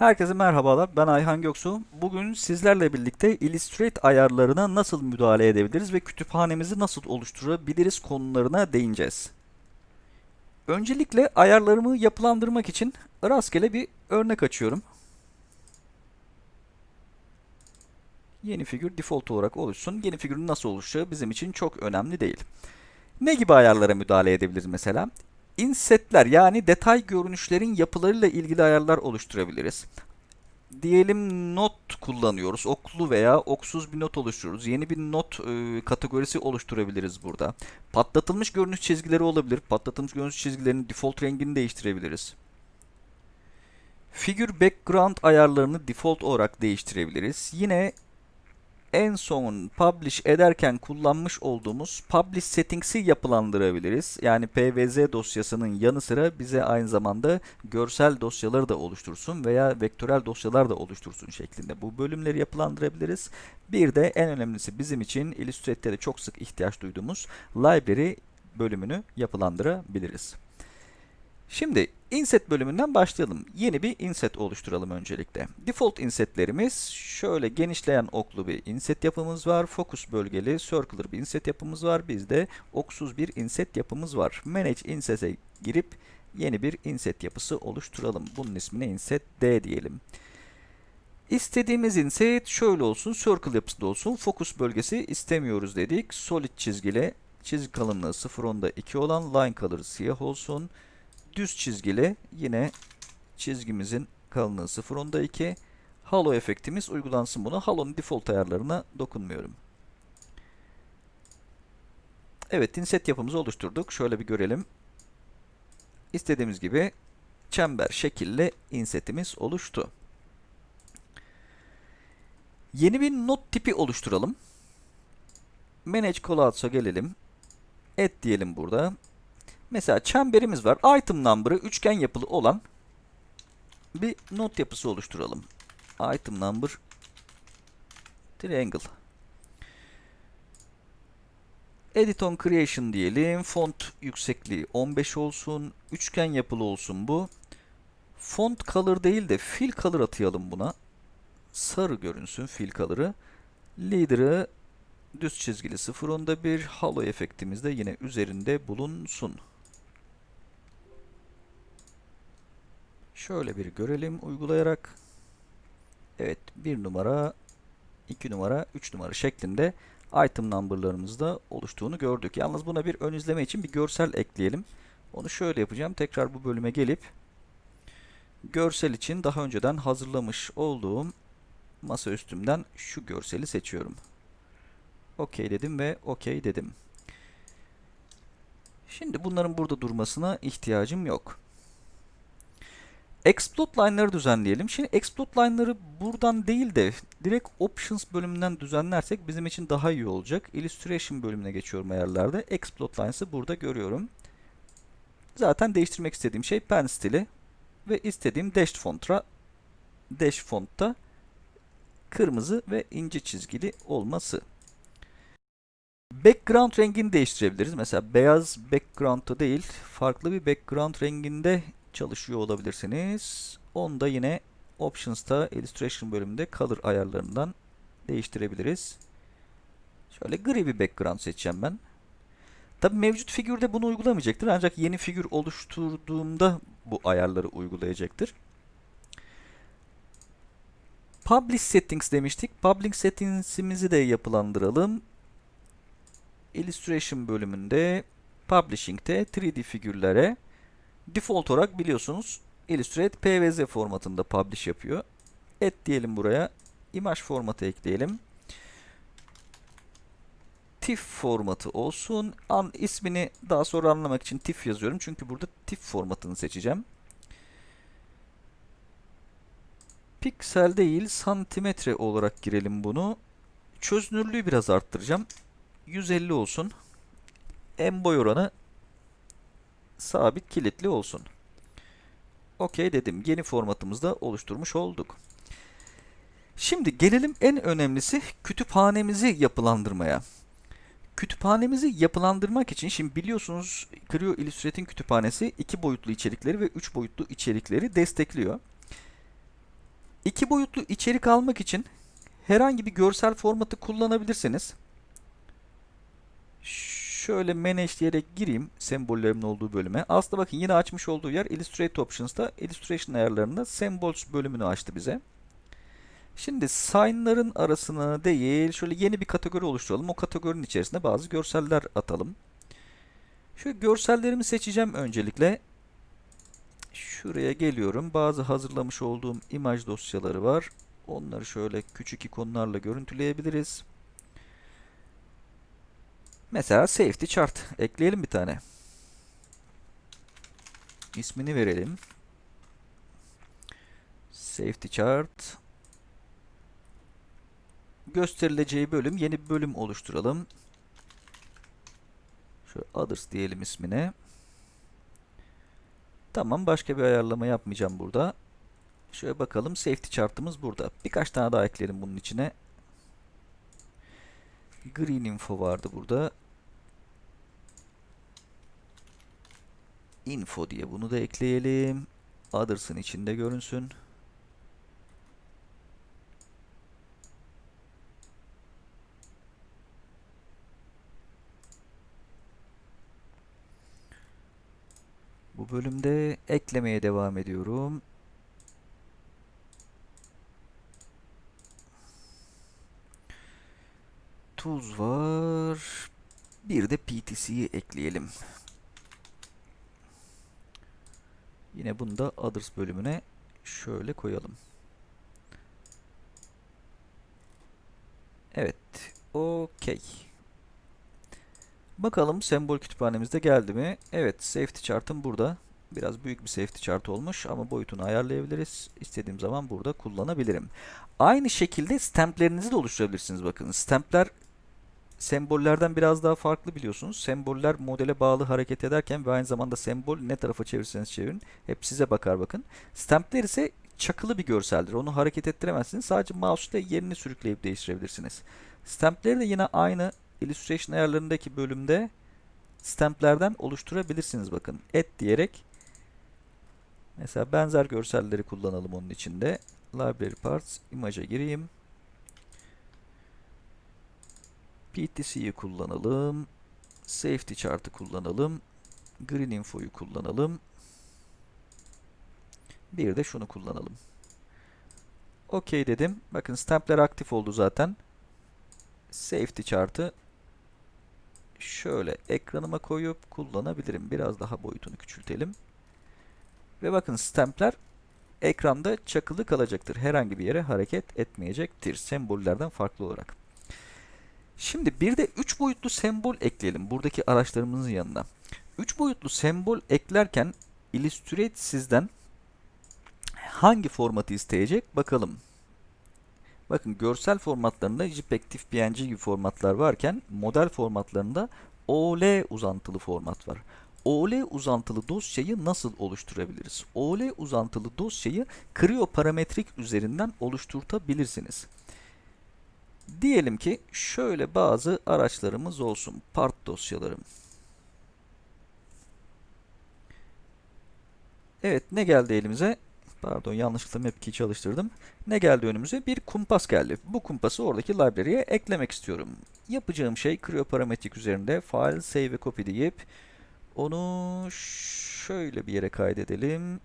Herkese merhabalar. Ben Ayhan Göksu. Bugün sizlerle birlikte Illustrator ayarlarına nasıl müdahale edebiliriz ve kütüphanemizi nasıl oluşturabiliriz konularına değineceğiz. Öncelikle ayarlarımı yapılandırmak için rastgele bir örnek açıyorum. Yeni figür default olarak oluşsun. Yeni figürün nasıl oluşacağı bizim için çok önemli değil. Ne gibi ayarlara müdahale edebiliriz mesela? Insetler yani detay görünüşlerin yapılarıyla ilgili ayarlar oluşturabiliriz. Diyelim not kullanıyoruz. Oklu veya oksuz bir not oluşturuyoruz. Yeni bir not e, kategorisi oluşturabiliriz burada. Patlatılmış görünüş çizgileri olabilir. Patlatılmış görünüş çizgilerinin default rengini değiştirebiliriz. Figür background ayarlarını default olarak değiştirebiliriz. Yine en son publish ederken kullanmış olduğumuz publish settings'i yapılandırabiliriz. Yani pvz dosyasının yanı sıra bize aynı zamanda görsel dosyaları da oluştursun veya vektörel dosyalar da oluştursun şeklinde bu bölümleri yapılandırabiliriz. Bir de en önemlisi bizim için Illustrator'da çok sık ihtiyaç duyduğumuz library bölümünü yapılandırabiliriz. Şimdi inset bölümünden başlayalım. Yeni bir inset oluşturalım öncelikle. Default insetlerimiz şöyle genişleyen oklu bir inset yapımız var. Focus bölgeli circular bir inset yapımız var. Bizde oksuz bir inset yapımız var. Manage inset'e girip yeni bir inset yapısı oluşturalım. Bunun ismine inset D diyelim. İstediğimiz inset şöyle olsun. Circle yapısında olsun. Focus bölgesi istemiyoruz dedik. Solid çizgili. Çizgi kalınlığı 0.10'da 2 olan line color siyah olsun düz çizgili yine çizgimizin kalınlığı 0.10'da 2. Halo efektimiz uygulansın buna. Halo'nun default ayarlarına dokunmuyorum. Evet, inset yapımızı oluşturduk. Şöyle bir görelim. İstediğimiz gibi çember şekilli insetimiz oluştu. Yeni bir not tipi oluşturalım. Manage callouts'a gelelim. Add diyelim burada. Mesela çemberimiz var. Item number'ı üçgen yapılı olan bir not yapısı oluşturalım. Item number triangle. Edit on creation diyelim. Font yüksekliği 15 olsun. Üçgen yapılı olsun bu. Font color değil de fill color atayalım buna. Sarı görünsün fill color'ı. Leader'ı düz çizgili 0.10'da bir halo efektimiz de yine üzerinde bulunsun. Şöyle bir görelim uygulayarak. Evet 1 numara, 2 numara, 3 numara şeklinde item number'larımızda oluştuğunu gördük. Yalnız buna bir ön izleme için bir görsel ekleyelim. Onu şöyle yapacağım. Tekrar bu bölüme gelip görsel için daha önceden hazırlamış olduğum masa üstümden şu görseli seçiyorum. OK dedim ve OK dedim. Şimdi bunların burada durmasına ihtiyacım yok. Exploit line'ları düzenleyelim. Şimdi exploit line'ları buradan değil de direkt options bölümünden düzenlersek bizim için daha iyi olacak. Illustration bölümüne geçiyorum ayarlarda. Exploit lines'ı burada görüyorum. Zaten değiştirmek istediğim şey pen stili ve istediğim dash fontra dash fontta kırmızı ve ince çizgili olması. Background rengini değiştirebiliriz. Mesela beyaz background'da değil, farklı bir background renginde çalışıyor olabilirsiniz. Onu da yine Options'ta Illustration bölümünde Color ayarlarından değiştirebiliriz. Şöyle gri bir background seçeceğim ben. Tabi mevcut figürde bunu uygulamayacaktır ancak yeni figür oluşturduğumda bu ayarları uygulayacaktır. Publish Settings demiştik. Publish Settings'imizi de yapılandıralım. Illustration bölümünde Publishing'te 3D figürlere Default olarak biliyorsunuz Illustrator PVZ formatında publish yapıyor. Et diyelim buraya. Image formatı ekleyelim. TIFF formatı olsun. An ismini daha sonra anlamak için TIFF yazıyorum. Çünkü burada TIFF formatını seçeceğim. Piksel değil santimetre olarak girelim bunu. Çözünürlüğü biraz arttıracağım. 150 olsun. En boy oranı sabit kilitli olsun. OK dedim. Yeni formatımızda oluşturmuş olduk. Şimdi gelelim en önemlisi kütüphanemizi yapılandırmaya. Kütüphanemizi yapılandırmak için şimdi biliyorsunuz Creo Illustrator'ın kütüphanesi iki boyutlu içerikleri ve üç boyutlu içerikleri destekliyor. İki boyutlu içerik almak için herhangi bir görsel formatı kullanabilirsiniz. Şöyle manage diyerek gireyim sembollerimin olduğu bölüme. Aslında bakın yine açmış olduğu yer Illustrate Options'ta Illustration ayarlarında Symbols bölümünü açtı bize. Şimdi sign'ların arasına değil, şöyle yeni bir kategori oluşturalım. O kategorinin içerisinde bazı görseller atalım. Şöyle görsellerimi seçeceğim öncelikle. Şuraya geliyorum. Bazı hazırlamış olduğum imaj dosyaları var. Onları şöyle küçük ikonlarla görüntüleyebiliriz. Mesela safety chart ekleyelim bir tane. İsmini verelim. Safety chart. Gösterileceği bölüm yeni bir bölüm oluşturalım. Şöyle others diyelim ismine. Tamam başka bir ayarlama yapmayacağım burada. Şöyle bakalım safety chart'ımız burada. Birkaç tane daha ekleyelim bunun içine. Green info vardı burada. Info diye bunu da ekleyelim. Others'ın içinde görünsün. Bu bölümde eklemeye devam ediyorum. Tuz var. Bir de PTC'yi ekleyelim. Yine bunu da Others bölümüne şöyle koyalım. Evet. Okey. Bakalım sembol kütüphanemizde geldi mi? Evet. Safety chart'ım burada. Biraz büyük bir safety chart olmuş ama boyutunu ayarlayabiliriz. İstediğim zaman burada kullanabilirim. Aynı şekilde stamplerinizi de oluşturabilirsiniz. Bakın stampler sembollerden biraz daha farklı biliyorsunuz. Semboller modele bağlı hareket ederken ve aynı zamanda sembol ne tarafa çevirirseniz çevirin hep size bakar bakın. Stampler ise çakılı bir görseldir. Onu hareket ettiremezsiniz. Sadece mouse ile yerini sürükleyip değiştirebilirsiniz. Stampleri de yine aynı illustration ayarlarındaki bölümde stamplerden oluşturabilirsiniz bakın. Et diyerek mesela benzer görselleri kullanalım onun içinde. Library Parts, image'a gireyim. PTC'yi kullanalım. Safety Chart'ı kullanalım. Green Info'yu kullanalım. Bir de şunu kullanalım. OK dedim. Bakın stampler aktif oldu zaten. Safety Chart'ı şöyle ekranıma koyup kullanabilirim. Biraz daha boyutunu küçültelim. Ve bakın stampler ekranda çakılı kalacaktır. Herhangi bir yere hareket etmeyecektir. Sembollerden farklı olarak. Şimdi bir de 3 boyutlu sembol ekleyelim buradaki araçlarımızın yanına. 3 boyutlu sembol eklerken Illustrate sizden hangi formatı isteyecek bakalım. Bakın görsel formatlarında JPEG, TIFF, PNG gibi formatlar varken model formatlarında OL uzantılı format var. OL uzantılı dosyayı nasıl oluşturabiliriz? OL uzantılı dosyayı Creo parametrik üzerinden oluşturtabilirsiniz. Diyelim ki şöyle bazı araçlarımız olsun. Part dosyalarım. Evet ne geldi elimize? Pardon yanlışlıkla map çalıştırdım. Ne geldi önümüze? Bir kumpas geldi. Bu kumpası oradaki library'e eklemek istiyorum. Yapacağım şey Creo parametrik üzerinde file, save ve copy deyip onu şöyle bir yere kaydedelim.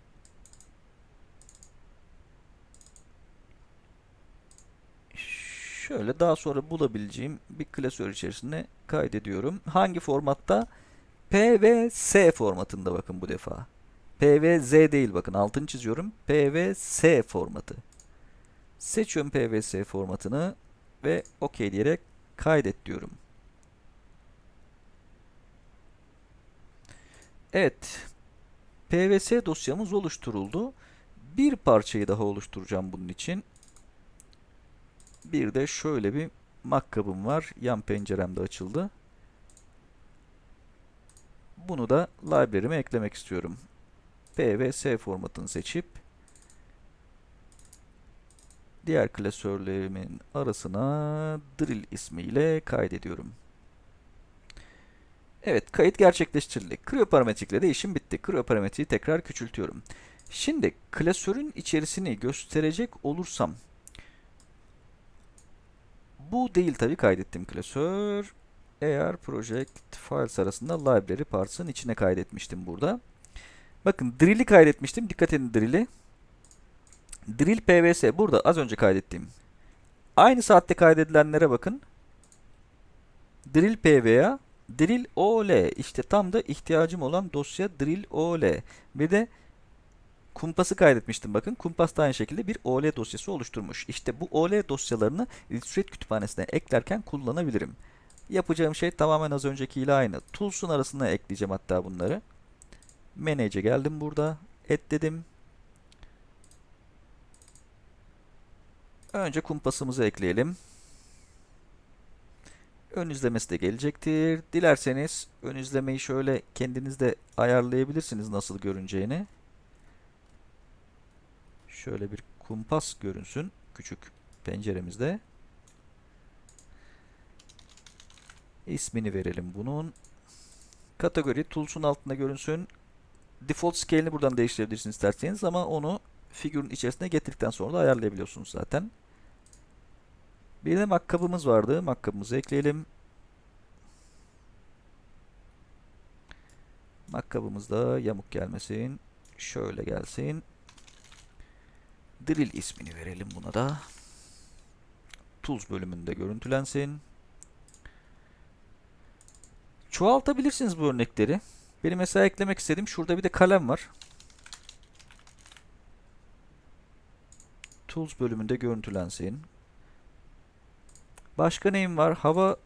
Şöyle daha sonra bulabileceğim bir klasör içerisinde kaydediyorum. Hangi formatta? P ve S formatında bakın bu defa. P ve Z değil bakın altını çiziyorum. P ve S formatı. Seçiyorum P ve S formatını ve OK diyerek kaydet diyorum. Evet. PVS dosyamız oluşturuldu. Bir parçayı daha oluşturacağım bunun için. Bir de şöyle bir makkabım var. Yan penceremde açıldı. Bunu da library'me eklemek istiyorum. P ve S formatını seçip diğer klasörlerimin arasına drill ismiyle kaydediyorum. Evet, kayıt gerçekleştirildi. Creo parametrikle de işim bitti. Creo parametreyi tekrar küçültüyorum. Şimdi klasörün içerisini gösterecek olursam bu değil tabii kaydettiğim klasör. Eğer project files arasında library parts'ın içine kaydetmiştim burada. Bakın drill'i kaydetmiştim. Dikkat edin drill'i. Drill pvs burada az önce kaydettiğim. Aynı saatte kaydedilenlere bakın. Drill pva, drill ol. İşte tam da ihtiyacım olan dosya drill ol. Bir de kumpası kaydetmiştim bakın. Kumpas da aynı şekilde bir ol dosyası oluşturmuş. İşte bu ol dosyalarını Illustrator kütüphanesine eklerken kullanabilirim. Yapacağım şey tamamen az öncekiyle aynı. Tools'un arasına ekleyeceğim hatta bunları. Manage'e geldim burada. Et dedim. Önce kumpasımızı ekleyelim. Ön izlemesi de gelecektir. Dilerseniz ön izlemeyi şöyle kendiniz de ayarlayabilirsiniz nasıl görüneceğini. Şöyle bir kumpas görünsün küçük penceremizde. İsmini verelim bunun. Kategori Tools'un altında görünsün. Default scale'ini buradan değiştirebilirsiniz isterseniz ama onu figürün içerisine getirdikten sonra da ayarlayabiliyorsunuz zaten. Bir de makkabımız vardı. Makkabımızı ekleyelim. Makkabımız da yamuk gelmesin. Şöyle gelsin. Drill ismini verelim buna da. Tools bölümünde görüntülensin. Çoğaltabilirsiniz bu örnekleri. Benim mesela eklemek istediğim şurada bir de kalem var. Tools bölümünde görüntülensin. Başka neyim var? Hava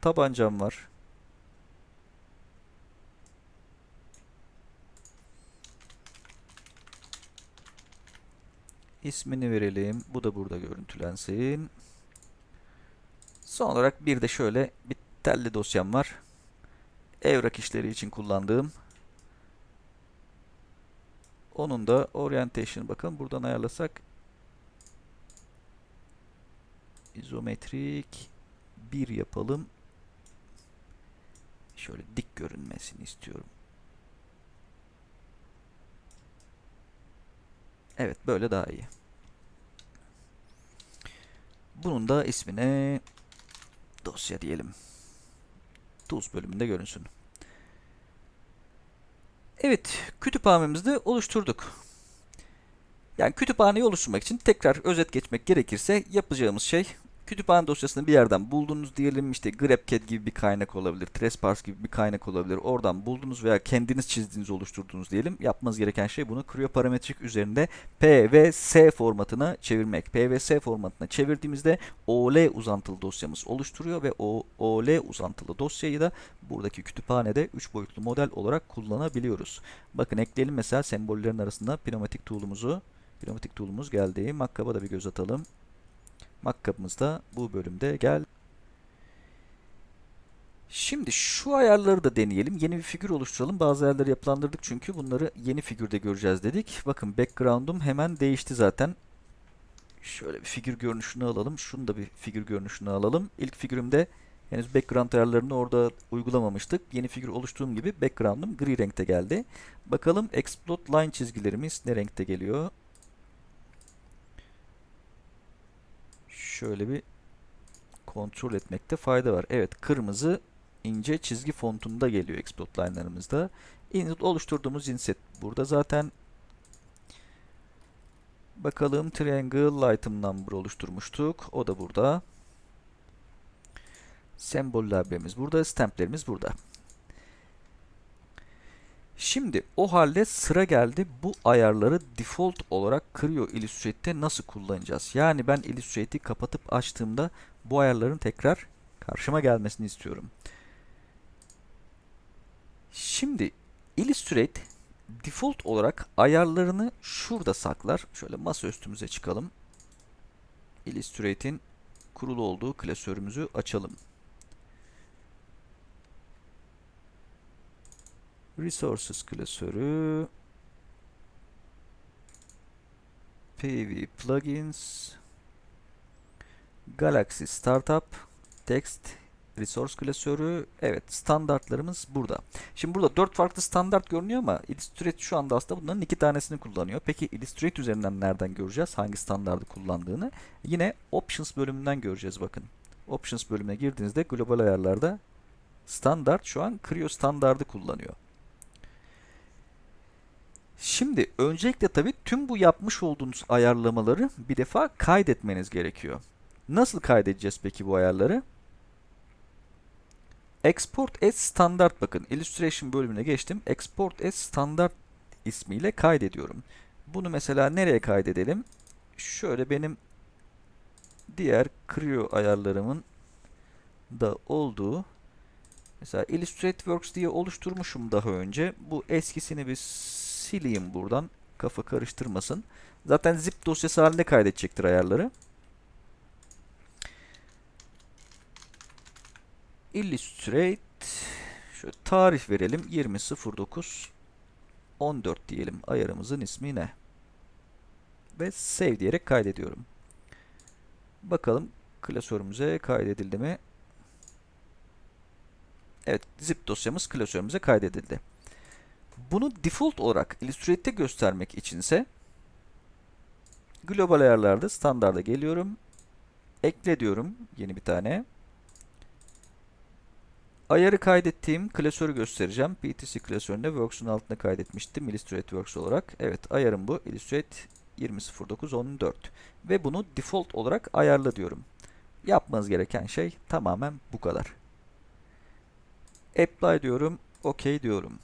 tabancam var. İsmini verelim. Bu da burada görüntülensin. Son olarak bir de şöyle bir telli dosyam var. Evrak işleri için kullandığım. Onun da orientation bakın buradan ayarlasak izometrik bir yapalım. Şöyle dik görünmesini istiyorum. Evet böyle daha iyi. Bunun da ismine dosya diyelim. Tools bölümünde görünsün. Evet, kütüphanemizi de oluşturduk. Yani kütüphaneyi oluşturmak için tekrar özet geçmek gerekirse yapacağımız şey kütüphane dosyasını bir yerden buldunuz diyelim işte GrabCAD gibi bir kaynak olabilir, TressParse gibi bir kaynak olabilir. Oradan buldunuz veya kendiniz çizdiğiniz, oluşturduğunuz diyelim. Yapmanız gereken şey bunu CryoParametric üzerinde P ve S formatına çevirmek. P ve S formatına çevirdiğimizde OL uzantılı dosyamız oluşturuyor ve o OL uzantılı dosyayı da buradaki kütüphanede 3 boyutlu model olarak kullanabiliyoruz. Bakın ekleyelim mesela sembollerin arasında pneumatik tool'umuzu. Pneumatik tool'umuz geldi. Makkaba da bir göz atalım. Makkabımız da bu bölümde gel. Şimdi şu ayarları da deneyelim. Yeni bir figür oluşturalım. Bazı ayarları yapılandırdık çünkü bunları yeni figürde göreceğiz dedik. Bakın background'um hemen değişti zaten. Şöyle bir figür görünüşünü alalım. Şunu da bir figür görünüşünü alalım. İlk figürümde henüz background ayarlarını orada uygulamamıştık. Yeni figür oluştuğum gibi background'um gri renkte geldi. Bakalım explode line çizgilerimiz ne renkte geliyor? Şöyle bir kontrol etmekte fayda var. Evet kırmızı ince çizgi fontunda geliyor export line'larımızda. Inset oluşturduğumuz inset burada zaten. Bakalım triangle item number oluşturmuştuk. O da burada. Sembol library'miz burada. Stamp'lerimiz burada. Şimdi o halde sıra geldi bu ayarları default olarak Creo Illustrate'te nasıl kullanacağız? Yani ben Illustrate'i kapatıp açtığımda bu ayarların tekrar karşıma gelmesini istiyorum. Şimdi Illustrate default olarak ayarlarını şurada saklar. Şöyle masa üstümüze çıkalım. Illustrate'in kurulu olduğu klasörümüzü açalım. Resources klasörü PV Plugins Galaxy Startup Text resource klasörü. Evet standartlarımız burada. Şimdi burada dört farklı standart görünüyor ama Illustrator şu anda aslında bunların iki tanesini kullanıyor. Peki Illustrator üzerinden nereden göreceğiz? Hangi standardı kullandığını? Yine Options bölümünden göreceğiz bakın. Options bölümüne girdiğinizde global ayarlarda standart şu an Creo standardı kullanıyor. Şimdi öncelikle tabii tüm bu yapmış olduğunuz ayarlamaları bir defa kaydetmeniz gerekiyor. Nasıl kaydedeceğiz peki bu ayarları? Export as standart bakın illustration bölümüne geçtim. Export as standart ismiyle kaydediyorum. Bunu mesela nereye kaydedelim? Şöyle benim diğer Creo ayarlarımın da olduğu mesela Illustrator Works diye oluşturmuşum daha önce. Bu eskisini bir sileyim buradan. Kafa karıştırmasın. Zaten zip dosyası halinde kaydedecektir ayarları. Illustrate şöyle tarih verelim 20.09 14 diyelim ayarımızın ismi ne? Ve save diyerek kaydediyorum. Bakalım klasörümüze kaydedildi mi? Evet zip dosyamız klasörümüze kaydedildi. Bunu default olarak Illustrate'te göstermek içinse global ayarlarda standarda geliyorum. Ekle diyorum yeni bir tane. Ayarı kaydettiğim klasörü göstereceğim. PTC klasöründe Works'un altında kaydetmiştim Illustrate Works olarak. Evet ayarım bu. Illustrate 20.09.14 ve bunu default olarak ayarla diyorum. Yapmanız gereken şey tamamen bu kadar. Apply diyorum. OK diyorum.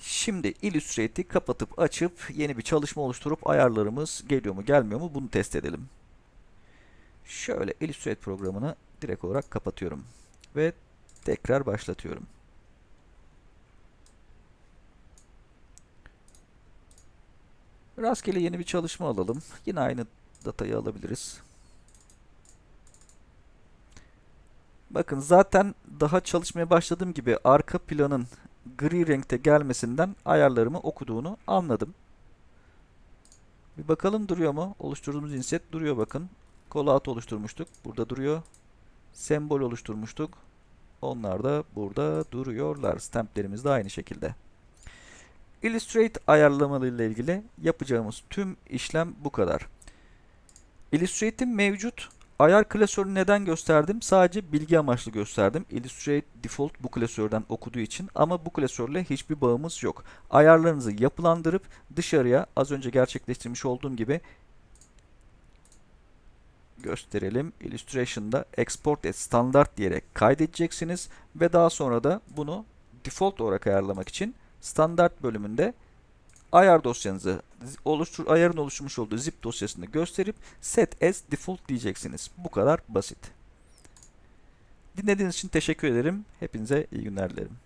Şimdi Illustrate'i kapatıp açıp yeni bir çalışma oluşturup ayarlarımız geliyor mu gelmiyor mu bunu test edelim. Şöyle Illustrate programını direkt olarak kapatıyorum. Ve tekrar başlatıyorum. Rastgele yeni bir çalışma alalım. Yine aynı datayı alabiliriz. Bakın zaten daha çalışmaya başladığım gibi arka planın gri renkte gelmesinden ayarlarımı okuduğunu anladım. Bir bakalım duruyor mu? Oluşturduğumuz inset duruyor bakın. Callout oluşturmuştuk. Burada duruyor. Sembol oluşturmuştuk. Onlar da burada duruyorlar. Stamplerimiz de aynı şekilde. Illustrate ayarlamalarıyla ilgili yapacağımız tüm işlem bu kadar. Illustrate'in mevcut ayar klasörünü neden gösterdim? Sadece bilgi amaçlı gösterdim. Illustrate default bu klasörden okuduğu için ama bu klasörle hiçbir bağımız yok. Ayarlarınızı yapılandırıp dışarıya az önce gerçekleştirmiş olduğum gibi gösterelim. Illustration'da export as standart diyerek kaydedeceksiniz ve daha sonra da bunu default olarak ayarlamak için standart bölümünde ayar dosyanızı oluştur ayarın oluşturmuş olduğu zip dosyasını gösterip set as default diyeceksiniz. Bu kadar basit. Dinlediğiniz için teşekkür ederim. Hepinize iyi günler dilerim.